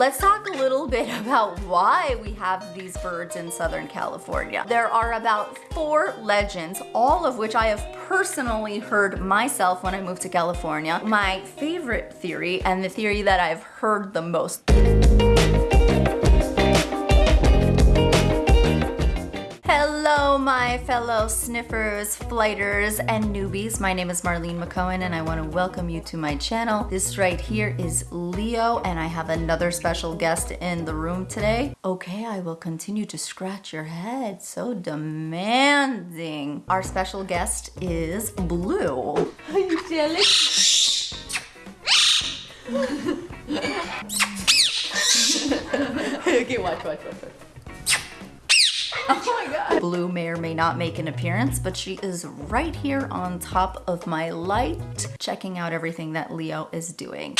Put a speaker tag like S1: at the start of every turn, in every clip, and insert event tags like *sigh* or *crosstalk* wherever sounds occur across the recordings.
S1: Let's talk a little bit *laughs* about why we have these birds in Southern California. There are about four legends, all of which I have personally heard myself when I moved to California. My favorite theory and the theory that I've heard the most my fellow sniffers, flighters, and newbies. My name is Marlene Mc'Cohen, and I want to welcome you to my channel. This right here is Leo, and I have another special guest in the room today. Okay, I will continue to scratch your head. So demanding. Our special guest is Blue.
S2: Are you jealous? *laughs* *laughs*
S1: okay, watch, watch, watch, watch. *laughs* Oh my god. Blue may or may not make an appearance, but she is right here on top of my light, checking out everything that Leo is doing.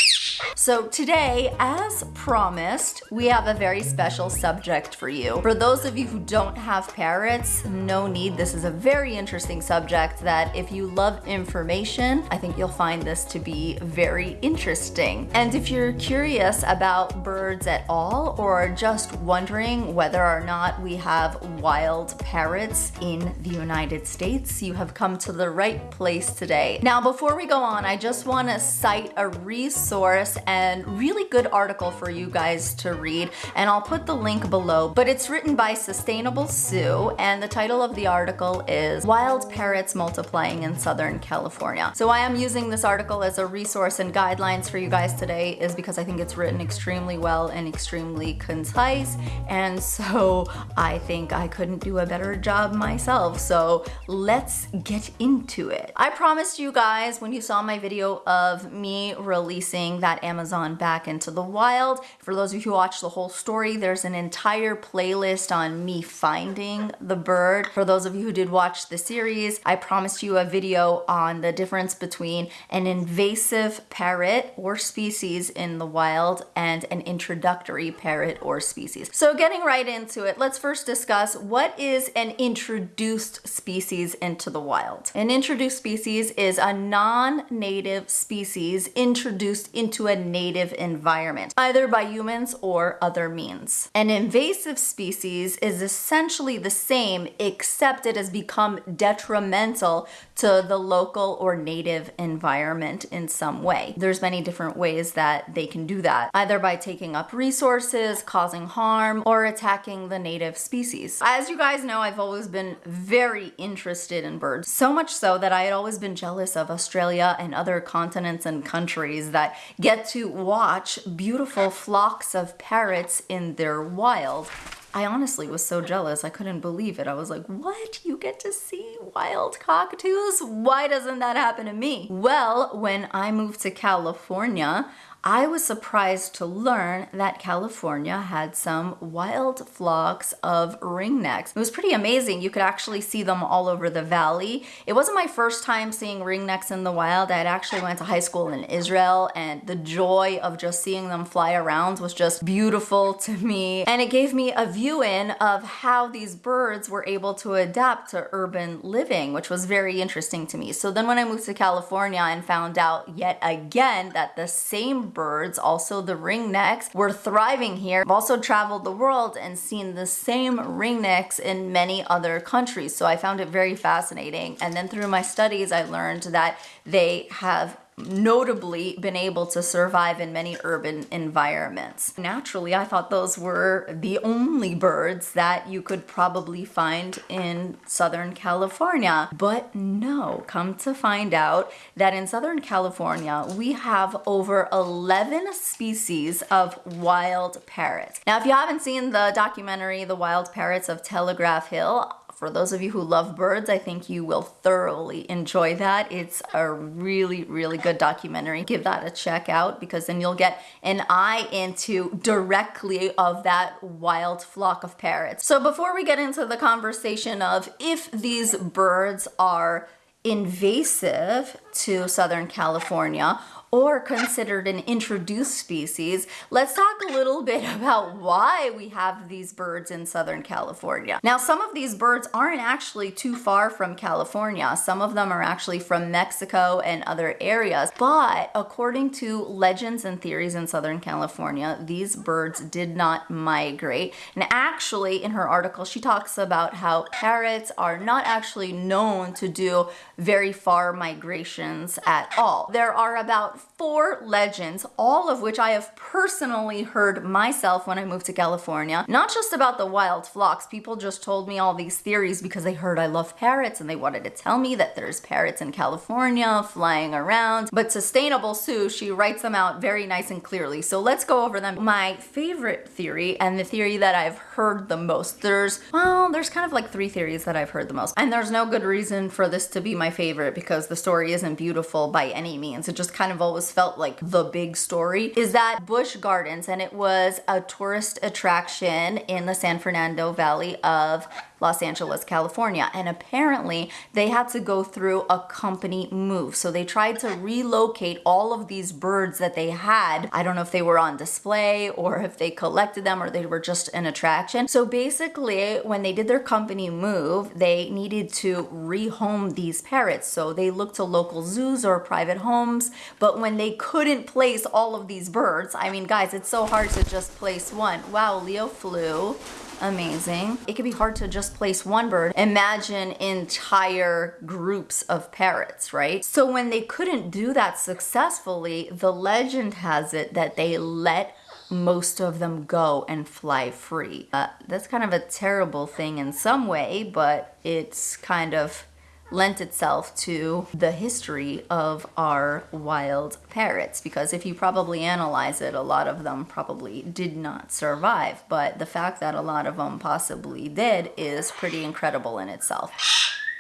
S1: So today, as promised, we have a very special subject for you. For those of you who don't have parrots, no need. This is a very interesting subject that if you love information, I think you'll find this to be very interesting. And if you're curious about birds at all, or just wondering whether or not we have wild parrots in the United States, you have come to the right place today. Now, before we go on, I just wanna cite a resource and really good article for you guys to read and I'll put the link below but it's written by Sustainable Sue and the title of the article is Wild Parrots Multiplying in Southern California. So why I'm using this article as a resource and guidelines for you guys today is because I think it's written extremely well and extremely concise and *laughs* so I think I couldn't do a better job myself so let's get into it. I promised you guys when you saw my video of me releasing that Amazon back into the wild. For those of you who watch the whole story, there's an entire playlist on me finding the bird. For those of you who did watch the series, I promised you a video on the difference between an invasive parrot or species in the wild and an introductory parrot or species. So getting right into it, let's first discuss what is an introduced species into the wild. An introduced species is a non-native species introduced into a native environment, either by humans or other means. An invasive species is essentially the same except it has become detrimental to the local or native environment in some way. There's many different ways that they can do that, either by taking up resources, causing harm, or attacking the native species. As you guys know, I've always been very interested in birds, so much so that I had always been jealous of Australia and other continents and countries that get to watch beautiful flocks of parrots in their wild. I honestly was so jealous. I couldn't believe it. I was like, what? You get to see wild cockatoos? Why doesn't that happen to me? Well, when I moved to California, I was surprised to learn that California had some wild flocks of ringnecks. It was pretty amazing. You could actually see them all over the valley. It wasn't my first time seeing ringnecks in the wild. I had actually went to high school in Israel and the joy of just seeing them fly around was just beautiful to me. And it gave me a view in of how these birds were able to adapt to urban living, which was very interesting to me. So then when I moved to California and found out yet again that the same birds, also the ringnecks, were thriving here. I've also traveled the world and seen the same ringnecks in many other countries. So I found it very fascinating. And then through my studies, I learned that they have notably been able to survive in many urban environments. Naturally, I thought those were the only birds that you could probably find in Southern California. But no, come to find out that in Southern California, we have over 11 species of wild parrots. Now, if you haven't seen the documentary, The Wild Parrots of Telegraph Hill, for those of you who love birds, I think you will thoroughly enjoy that. It's a really, really good documentary. Give that a check out because then you'll get an eye into directly of that wild flock of parrots. So before we get into the conversation of if these birds are invasive to Southern California or considered an introduced species, let's talk a little *laughs* bit about why we have these birds in Southern California. Now, some of these birds aren't actually too far from California. Some of them are actually from Mexico and other areas. But according to legends and theories in Southern California, these birds did not migrate. And actually, in her article, she talks about how parrots are not actually known to do very far migrations at all. There are about four legends, all of which I have personally heard myself when I moved to California. Not just about the wild flocks, people just told me all these theories because they heard I love parrots and they wanted to tell me that there's parrots in California flying around. But Sustainable Sue, she writes them out very nice and clearly. So let's go over them. My favorite theory and the theory that I've heard the most, there's, well, there's kind of like three theories that I've heard the most. And there's no good reason for this to be my favorite because the story isn't beautiful by any means. It just kind of always felt like the big story is that Busch Gardens and it was a tourist attraction in the San Fernando Valley of Los Angeles, California. And apparently they had to go through a company move. So they tried to relocate all of these birds that they had. I don't know if they were on display or if they collected them or they were just an attraction. So basically when they did their company move, they needed to rehome these parrots. So they looked to local zoos or private homes. But when they couldn't place all of these birds, I mean, guys, it's so hard to just place one. Wow, Leo flew amazing. It can be hard to just place one bird. Imagine entire groups of parrots, right? So when they couldn't do that successfully, the legend has it that they let most of them go and fly free. Uh, that's kind of a terrible thing in some way, but it's kind of lent itself to the history of our wild parrots because if you probably analyze it a lot of them probably did not survive but the fact that a lot of them possibly did is pretty incredible in itself.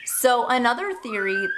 S1: So another theory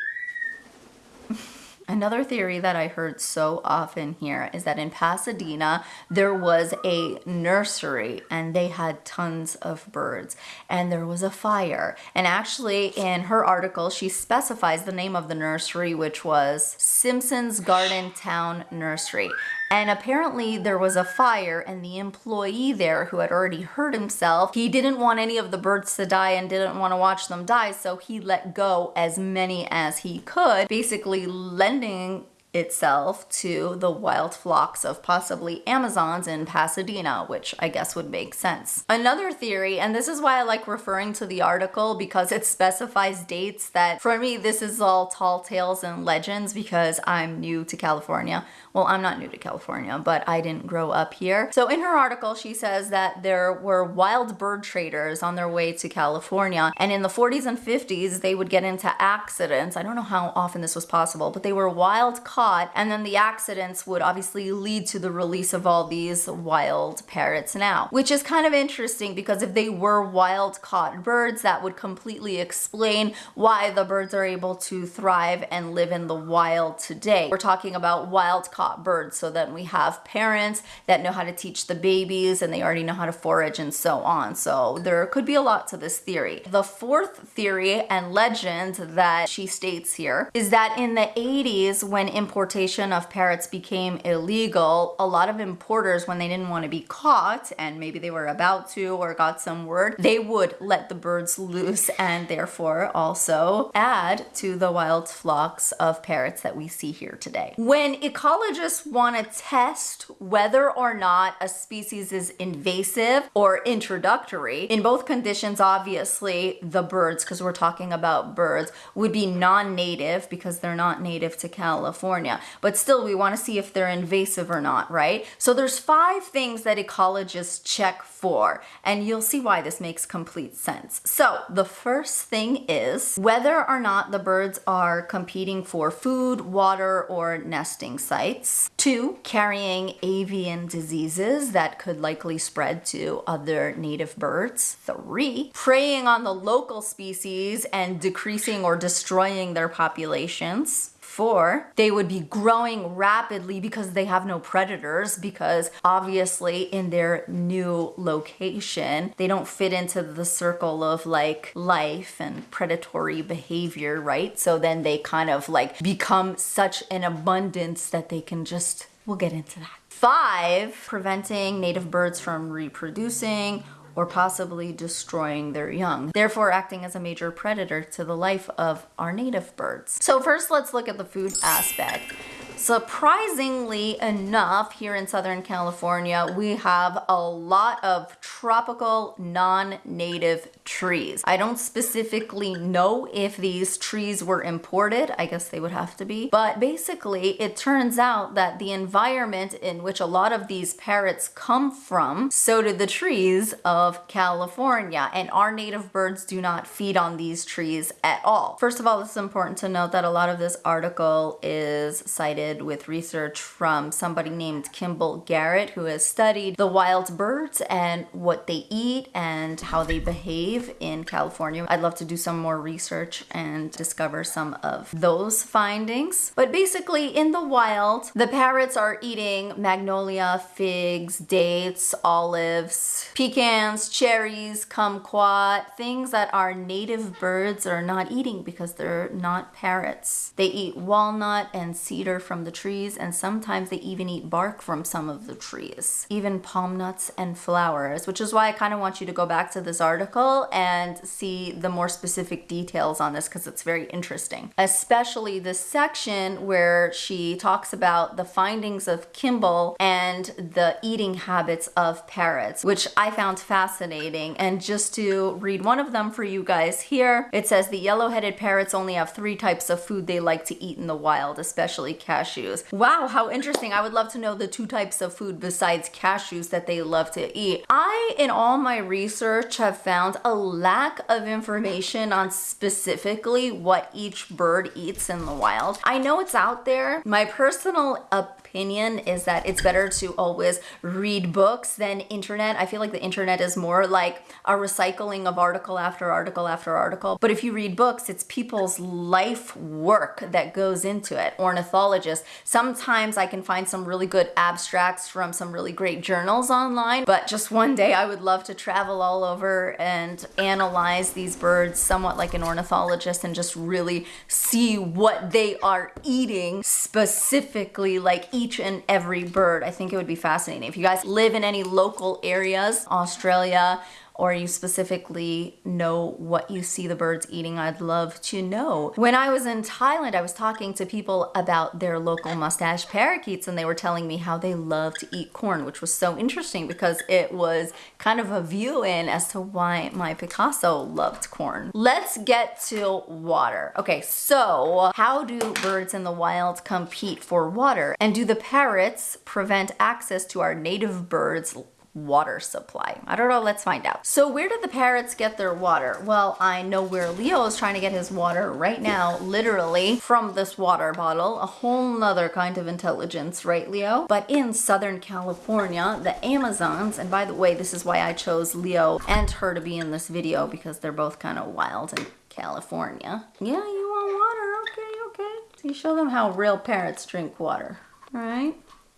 S1: Another theory that I heard so often here is that in Pasadena, there was a nursery and they had tons of birds and there was a fire. And actually in her article, she specifies the name of the nursery, which was Simpson's Garden Town Nursery. And apparently there was a fire and the employee there who had already hurt himself, he didn't want any of the birds to die and didn't want to watch them die. So he let go as many as he could, basically lending itself to the wild flocks of possibly Amazons in Pasadena, which I guess would make sense. Another theory, and this is why I like referring to the article because it specifies dates that for me, this is all tall tales and legends because I'm new to California. Well, I'm not new to California, but I didn't grow up here. So in her article, she says that there were wild bird traders on their way to California. And in the 40s and 50s, they would get into accidents. I don't know how often this was possible, but they were wild caught. And then the accidents would obviously lead to the release of all these wild parrots now, which is kind of interesting because if they were wild caught birds, that would completely explain why the birds are able to thrive and live in the wild today. We're talking about wild caught birds. So then we have parents that know how to teach the babies and they already know how to forage and so on. So there could be a lot to this theory. The fourth theory and legend that she states here is that in the 80s when importation of parrots became illegal, a lot of importers when they didn't want to be caught and maybe they were about to or got some word, they would let the birds loose and therefore also add to the wild flocks of parrots that we see here today. When ecologists just want to test whether or not a species is invasive or introductory. In both conditions, obviously, the birds, because we're talking about birds, would be non-native because they're not native to California. But still, we want to see if they're invasive or not, right? So there's five things that ecologists check for, and you'll see why this makes complete sense. So the first thing is whether or not the birds are competing for food, water, or nesting sites. Two, carrying avian diseases that could likely spread to other native birds. Three, preying on the local species and decreasing or destroying their populations. Four, they would be growing rapidly because they have no predators, because obviously in their new location, they don't fit into the circle of like life and predatory behavior, right? So then they kind of like become such an abundance that they can just, we'll get into that. Five, preventing native birds from reproducing or possibly destroying their young, therefore acting as a major predator to the life of our native birds. So first let's look at the food aspect. Surprisingly enough, here in Southern California, we have a lot of tropical non-native trees. I don't specifically know if these trees were imported. I guess they would have to be. But basically, it turns out that the environment in which a lot of these parrots come from, so do the trees of California. And our native birds do not feed on these trees at all. First of all, it's important to note that a lot of this article is cited with research from somebody named Kimball Garrett who has studied the wild birds and what they eat and how they behave in California. I'd love to do some more research and discover some of those findings. But basically in the wild, the parrots are eating magnolia, figs, dates, olives, pecans, cherries, kumquat, things that our native birds are not eating because they're not parrots. They eat walnut and cedar from the trees and sometimes they even eat bark from some of the trees, even palm nuts and flowers, which is why I kind of want you to go back to this article and see the more specific details on this because it's very interesting. Especially the section where she talks about the findings of Kimball and the eating habits of parrots, which I found fascinating. And just to read one of them for you guys here, it says the yellow-headed parrots only have three types of food they like to eat in the wild, especially cashews cashews. Wow, how interesting. I would love to know the two types of food besides cashews that they love to eat. I, in all my research, have found a lack of information on specifically what each bird eats in the wild. I know it's out there. My personal opinion opinion is that it's better to always read books than internet. I feel like the internet is more like a recycling of article after article after article. But if you read books, it's people's life work that goes into it. Ornithologists. Sometimes I can find some really good abstracts from some really great journals online, but just one day I would love to travel all over and analyze these birds somewhat like an ornithologist and just really see what they are eating specifically like each and every bird. I think it would be fascinating. If you guys live in any local areas, Australia, or you specifically know what you see the birds eating, I'd love to know. When I was in Thailand, I was talking to people about their local mustache parakeets and they were telling me how they love to eat corn, which was so interesting because it was kind of a view in as to why my Picasso loved corn. Let's get to water. Okay, so how do birds in the wild compete for water? And do the parrots prevent access to our native birds water supply? I don't know, let's find out. So where did the parrots get their water? Well, I know where Leo is trying to get his water right now, literally from this water bottle, a whole nother kind of intelligence, right Leo? But in Southern California, the Amazons, and by the way, this is why I chose Leo and her to be in this video because they're both kind of wild in California. Yeah, you want water, okay, okay. So you show them how real parrots drink water, right?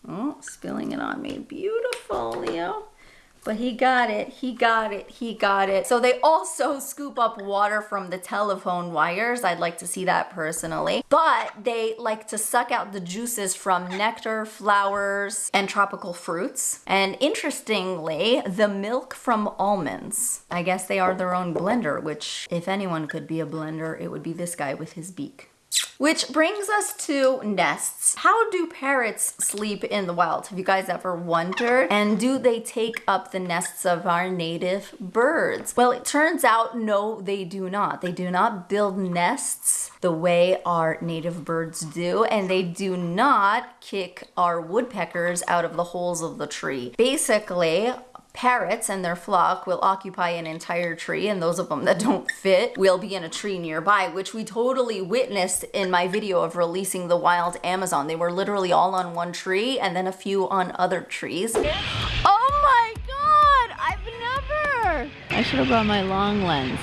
S1: Oh, spilling it on me. Beautiful, Leo. But he got it, he got it, he got it. So they also scoop up water from the telephone wires. I'd like to see that personally. But they like to suck out the juices from nectar, flowers, and tropical fruits. And interestingly, the milk from almonds. I guess they are their own blender, which if anyone could be a blender, it would be this guy with his beak. Which brings us to nests. How do parrots sleep in the wild? Have you guys ever wondered? And do they take up the nests of our native birds? Well, it turns out no, they do not. They do not build nests the way our native birds do, and they do not kick our woodpeckers out of the holes of the tree. Basically, Parrots and their flock will occupy an entire tree and those of them that don't fit will be in a tree nearby, which we totally witnessed in my video of releasing the wild Amazon. They were literally all on one tree and then a few on other trees.
S2: Oh my god, I've never! I should have brought my long lens.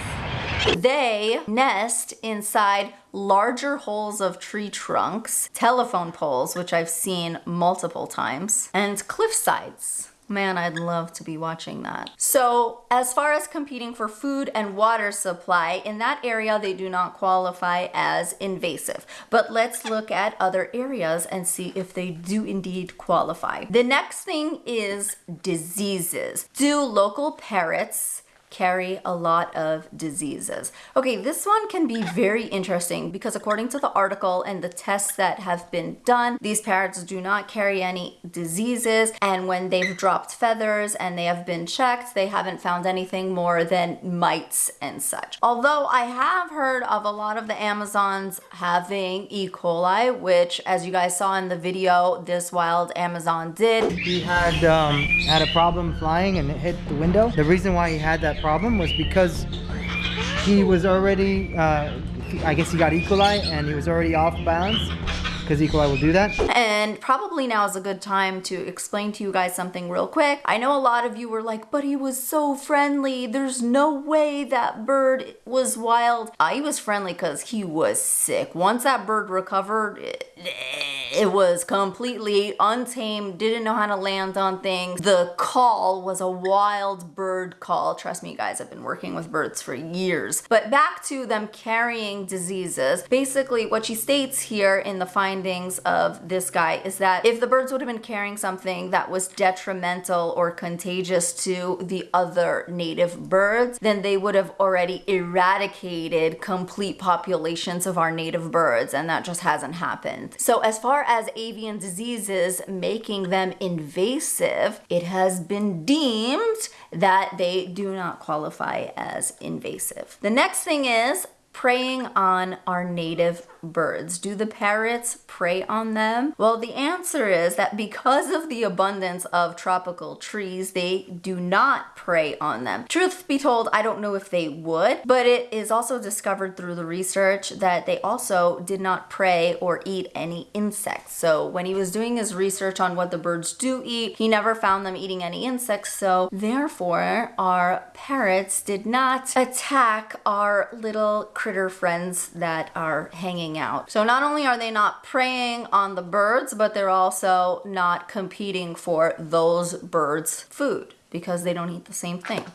S1: They nest inside larger holes of tree trunks, telephone poles, which I've seen multiple times, and cliff sides. Man, I'd love to be watching that. So as far as competing for food and water supply, in that area, they do not qualify as invasive. But let's look at other areas and see if they do indeed qualify. The next thing is diseases. Do local parrots carry a lot of diseases. Okay, this one can be very *laughs* interesting because according to the article and the tests that have been done, these parrots do not carry any diseases. And when they've dropped feathers and they have been checked, they haven't found anything more than mites and such. Although I have heard of a lot of the Amazons having E. coli, which as you guys saw in the video, this wild Amazon did.
S3: He had um, had a problem flying and it hit the window. The reason why he had that problem was because he was already, uh, I guess he got E. coli and he was already off balance because E. coli will do that.
S1: And probably now is a good time to explain to you guys something real quick. I know a lot of you were like, but he was so friendly. There's no way that bird was wild. Uh, he was friendly because he was sick. Once that bird recovered, it, it was completely untamed, didn't know how to land on things. The call was a wild bird call. Trust me, guys, I've been working with birds for years. But back to them carrying diseases. Basically, what she states here in the findings of this guy is that if the birds would have been carrying something that was detrimental or contagious to the other native birds, then they would have already eradicated complete populations of our native birds, and that just hasn't happened. So as far as avian diseases making them invasive, it has been deemed that they do not qualify as invasive. The next thing is preying on our native birds. Do the parrots prey on them? Well, the answer is that because of the abundance of tropical trees, they do not prey on them. Truth be told, I don't know if they would, but it is also discovered through the research that they also did not prey or eat any insects. So when he was doing his research on what the birds do eat, he never found them eating any insects. So therefore, our parrots did not attack our little critter friends that are hanging out. So not only are they not preying on the birds, but they're also not competing for those birds' food because they don't eat the same thing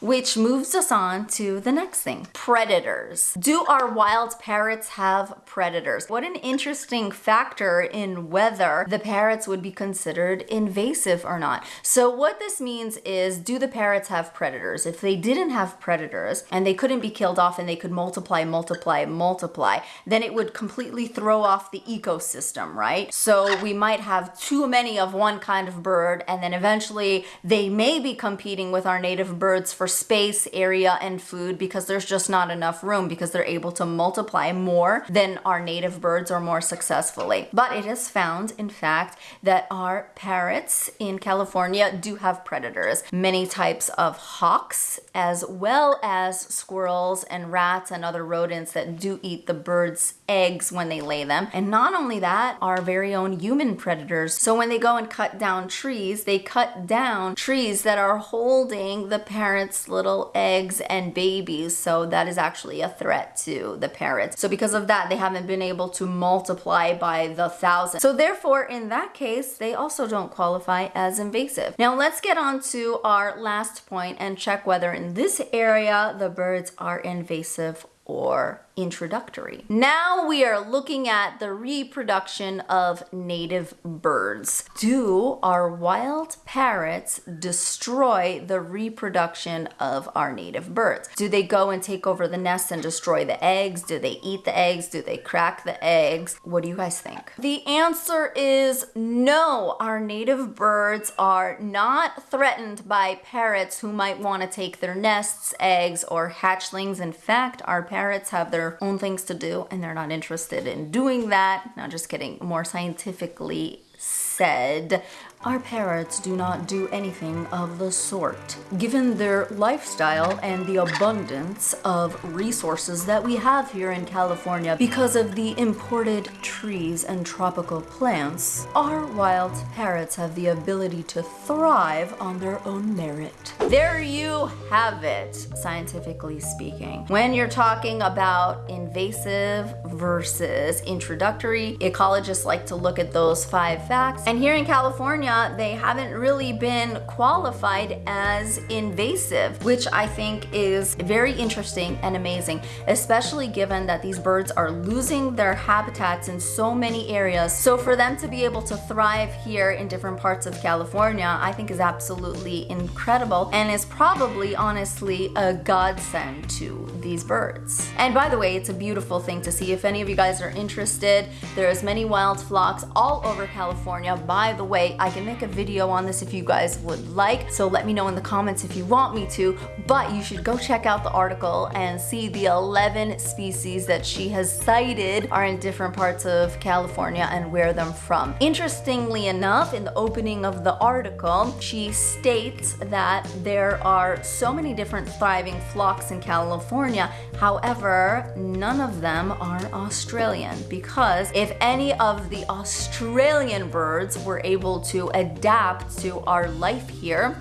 S1: which moves us on to the next thing predators. Do our wild parrots have predators? What an interesting factor in whether the parrots would be considered invasive or not. So, what this means is do the parrots have predators? If they didn't have predators and they couldn't be killed off and they could multiply, multiply, multiply, then it would completely throw off the ecosystem, right? So, we might have too many of one kind of bird and then eventually they may be competing with our native birds for space, area, and food because there's just not enough room because they're able to multiply more than our native birds or more successfully. But it is found, in fact, that our parrots in California do have predators. Many types of hawks, as well as squirrels and rats and other rodents that do eat the birds' eggs when they lay them. And not only that, our very own human predators. So when they go and cut down trees, they cut down trees that are holding the parents' little eggs and babies. So that is actually a threat to the parrots. So because of that, they haven't been able to multiply by the thousand. So therefore, in that case, they also don't qualify as invasive. Now let's get on to our last point and check whether in this area the birds are invasive or introductory. Now we are looking at the reproduction of native birds. Do our wild parrots destroy the reproduction of our native birds? Do they go and take over the nest and destroy the eggs? Do they eat the eggs? Do they crack the eggs? What do you guys think? The answer is no. Our native birds are not threatened by parrots who might want to take their nests, eggs, or hatchlings. In fact, our parrots have their own things to do and they're not interested in doing that. Not just kidding, more scientifically said, Our parrots do not do anything of the sort. Given their lifestyle and the abundance of resources that we have here in California because of the imported trees and tropical plants, our wild parrots have the ability to thrive on their own merit. There you have it, scientifically speaking. When you're talking about invasive versus introductory, ecologists like to look at those five facts. And here in California, they haven't really been qualified as invasive, which I think is very interesting and amazing, especially given that these birds are losing their habitats in so many areas. So for them to be able to thrive here in different parts of California, I think is absolutely incredible and is probably honestly a godsend to these birds. And by the way, it's a beautiful thing to see. If any of you guys are interested, there's many wild flocks all over California. By the way, I can make a video on this if you guys would like. So let me know in the comments if you want me to, but you should go check out the article and see the 11 species that she has cited are in different parts of California and where them from. Interestingly enough, in the opening of the article, she states that there are so many different thriving flocks in California. However, none of them are Australian because if any of the Australian birds were able to adapt to our life here,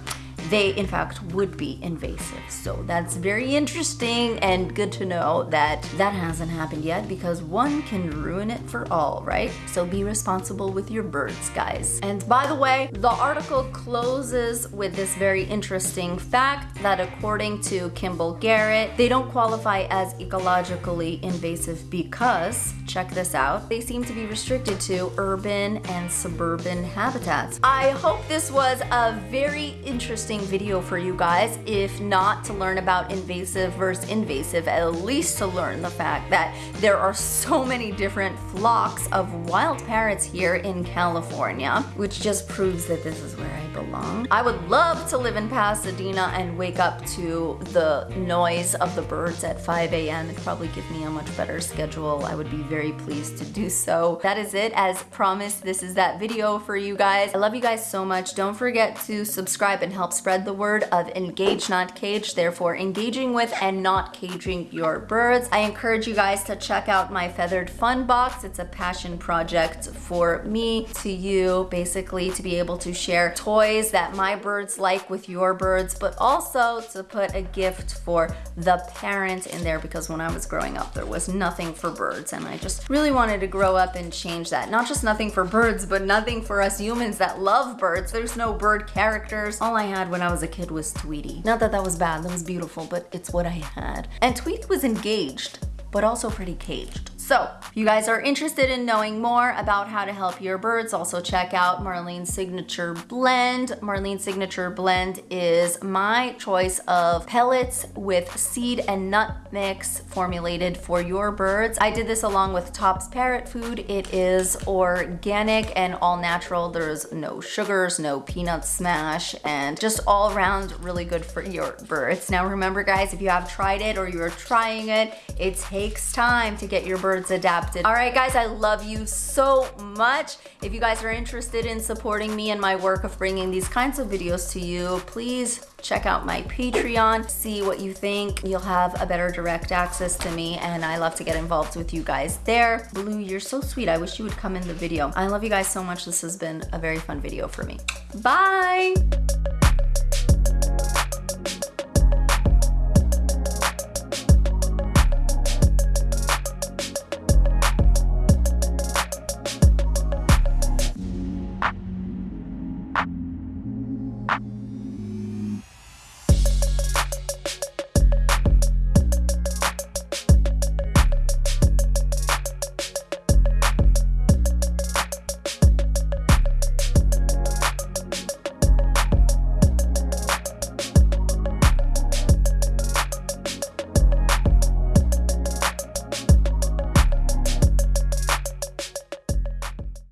S1: they in fact would be invasive. So that's very interesting and good to know that that hasn't happened yet because one can ruin it for all, right? So be responsible with your birds, guys. And by the way, the article closes with this very interesting fact that according to Kimball Garrett, they don't qualify as ecologically invasive because, check this out, they seem to be restricted to urban and suburban habitats. I hope this was a very interesting interesting video for you guys, if not to learn about invasive versus invasive, at least to learn the fact that there are so many different flocks of wild parrots here in California, which just proves that this is where I belong. I would love to live in Pasadena and wake up to the noise of the birds at 5 a.m. It'd probably give me a much better schedule. I would be very pleased to do so. That is it. As promised, this is that video for you guys. I love you guys so much. Don't forget to subscribe and help spread the word of engage, not cage, therefore engaging with and not caging your birds. I encourage you guys to check out my Feathered Fun Box. It's a passion project for me to you, basically to be able to share toys that my birds like with your birds, but also to put a gift for the parent in there because when I was growing up, there was nothing for birds and I just really wanted to grow up and change that. Not just nothing for birds, but nothing for us humans that love birds. There's no bird characters. All I had when I was a kid was Tweety. Not that that was bad, that was beautiful, but it's what I had. And Tweety was engaged, but also pretty caged. So if you guys are interested in knowing more about how to help your birds, also check out Marlene's Signature Blend. Marlene's Signature Blend is my choice of pellets with seed and nut mix formulated for your birds. I did this along with Tops Parrot Food. It is organic and all natural. There's no sugars, no peanut smash, and just all around really good for your birds. Now remember guys, if you have tried it or you're trying it, it takes time to get your birds birds adapted. All right, guys, I love you so much. If you guys are interested in supporting me and my work of bringing these kinds of videos to you, please check out my Patreon, see what you think. You'll have a better direct access to me and I love to get involved with you guys there. Blue, you're so sweet. I wish you would come in the video. I love you guys so much. This has been a very fun video for me. Bye.